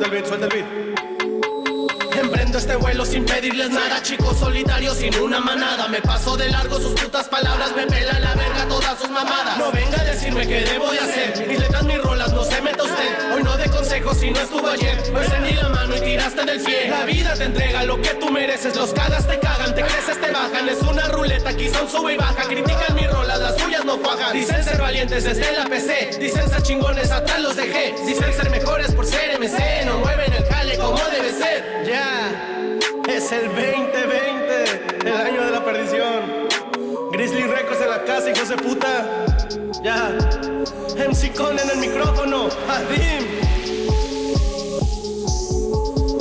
suelta el beat. Emprendo este vuelo sin pedirles nada Chicos solitarios sin una manada. Me paso de largo sus putas palabras Me pela la verga todas sus mamadas. No venga a decirme qué debo de hacer. Mis letras, mis rolas, no se meta usted. Hoy no de consejos si no estuvo ayer. Ni la mano y tiraste del pie. La vida te entrega lo que tú mereces. Los cagas te cagan, te creces, te bajan. Es una ruleta, aquí son sube y baja. Critican mis rolas, las suyas no cuajan. Dicen ser valientes desde la PC Dicen ser chingones, atrás los dejé. Dicen ser mejores por ser MC hijos de puta. Ya. MC Con en el micrófono. Adim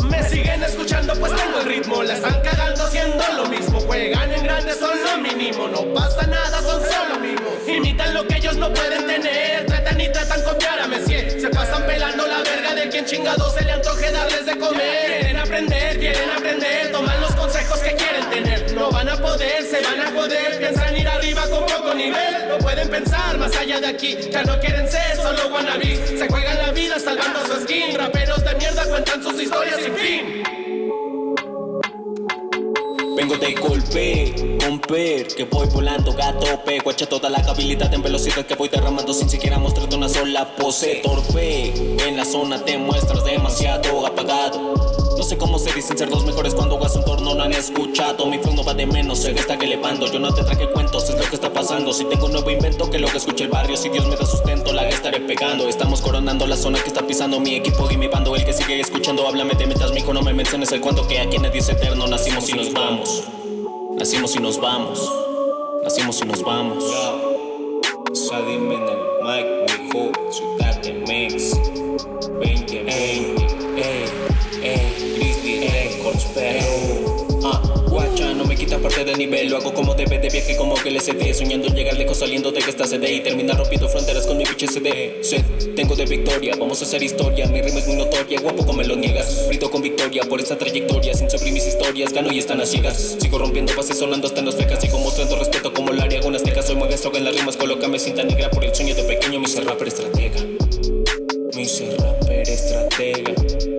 me siguen escuchando pues tengo el ritmo. La están cagando haciendo lo mismo. Juegan en grande, son lo mínimo. No pasa nada, son solo amigos. Imitan lo que ellos no pueden tener. Tratan y tratan copiar a Messier. Se pasan pelando la verga de quien chingado se le antoje darles de comer. Quieren aprender, quieren aprender nivel No pueden pensar más allá de aquí. Ya no quieren ser solo wannabes Se juegan la vida salvando su skin. Raperos de mierda cuentan sus historias sin fin. Vengo de golpe, romper, que voy volando gato pe Guacha toda la habilidad en velocidad que voy derramando sin siquiera mostrarte una sola pose. Torpe, en la zona te muestras demasiado apagado. No sé cómo se dicen ser los mejores cuando hagas un torno no han escuchado. Mi flow no va de menos, se está que elevando Yo no te traje cuentos, es lo que está Si tengo un nuevo invento que lo que escuche el barrio. Si Dios me da sustento, la estaré pegando. Estamos coronando la zona que está pisando mi equipo y mi bando. El que sigue escuchando, háblame de metas, mijo No me menciones el cuento que aquí nadie es eterno. Nacimos y nos vamos. Nacimos y nos vamos. Nacimos y nos vamos Lo hago como debe de viaje como que el SD Soñando llegar lejos saliendo de esta CD Y terminar rompiendo fronteras con mi pinche CD Sed, tengo de victoria, vamos a hacer historia. Mi rima es muy notoria, guapo como me lo niegas. Frito con victoria por esta trayectoria. Sin sufrir mis historias, gano y están a ciegas. Sigo rompiendo bases sonando hasta en los fecas Sigo mostrando respeto como la área con azteca. Soy mueve soga en las rimas, colócame cinta negra Por el sueño de pequeño, mi ser rapper estratega. Mi ser rapper estratega.